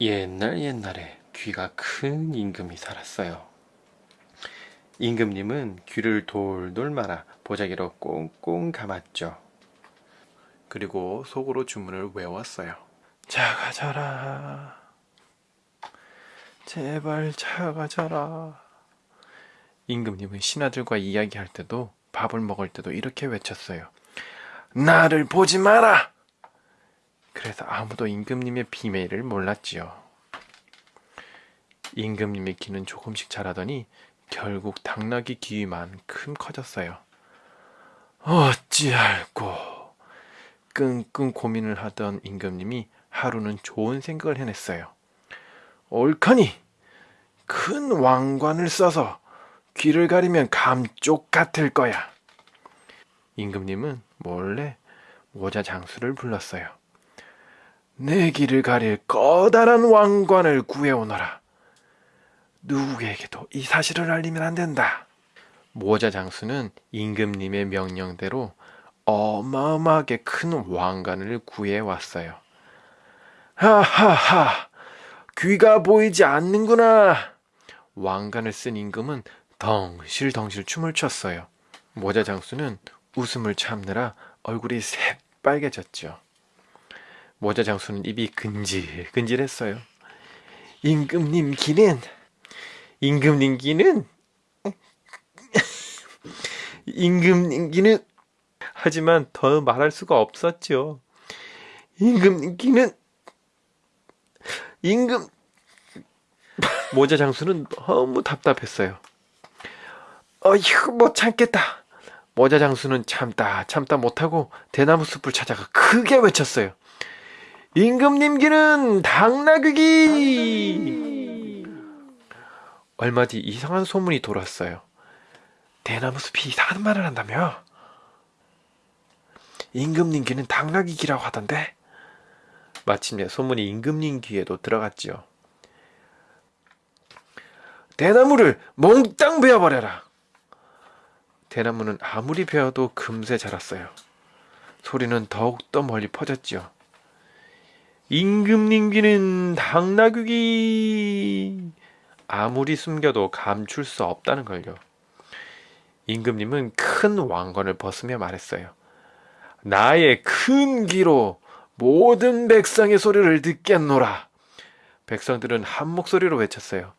옛날 옛날에 귀가 큰 임금이 살았어요. 임금님은 귀를 돌돌 말아 보자기로 꽁꽁 감았죠. 그리고 속으로 주문을 외웠어요. 작아져라. 제발 작아져라. 임금님은 신하들과 이야기할 때도 밥을 먹을 때도 이렇게 외쳤어요. 나를 보지 마라! 그래서 아무도 임금님의 비밀을 몰랐지요. 임금님의 귀는 조금씩 자라더니 결국 당나귀 귀만큼 커졌어요. 어찌할꼬 끙끙 고민을 하던 임금님이 하루는 좋은 생각을 해냈어요. 옳거니 큰 왕관을 써서 귀를 가리면 감쪽 같을 거야. 임금님은 몰래 모자 장수를 불렀어요. 내 길을 가릴 커다란 왕관을 구해오너라. 누구에게도 이 사실을 알리면 안 된다. 모자 장수는 임금님의 명령대로 어마어마하게 큰 왕관을 구해왔어요. 하하하, 귀가 보이지 않는구나. 왕관을 쓴 임금은 덩실덩실 춤을 췄어요. 모자 장수는 웃음을 참느라 얼굴이 새빨개졌죠. 모자 장수는 입이 근질근질했어요. 임금님 귀는 임금님 귀는 임금님 귀는 하지만 더 말할 수가 없었죠. 임금님 귀는 임금 모자 장수는 너무 답답했어요. 어휴 못 참겠다. 모자 장수는 참다 참다 못하고 대나무 숲을 찾아가 크게 외쳤어요. 임금님기는 당나귀기! 얼마 뒤 이상한 소문이 돌았어요. 대나무 숲이 이상한 말을 한다며? 임금님 귀는 당나귀 귀라고 하던데? 마침내 소문이 임금님 귀에도 들어갔지요. 대나무를 몽땅 베어버려라! 대나무는 아무리 베어도 금세 자랐어요. 소리는 더욱더 멀리 퍼졌지요. 임금님 귀는 당나귀기 아무리 숨겨도 감출 수 없다는 걸요. 임금님은 큰 왕관을 벗으며 말했어요. 나의 큰 귀로 모든 백성의 소리를 듣겠노라. 백성들은 한 목소리로 외쳤어요.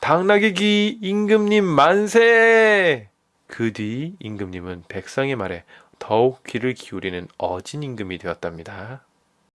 당나귀 귀 임금님 만세! 그 뒤 임금님은 백성의 말에 더욱 귀를 기울이는 어진 임금이 되었답니다.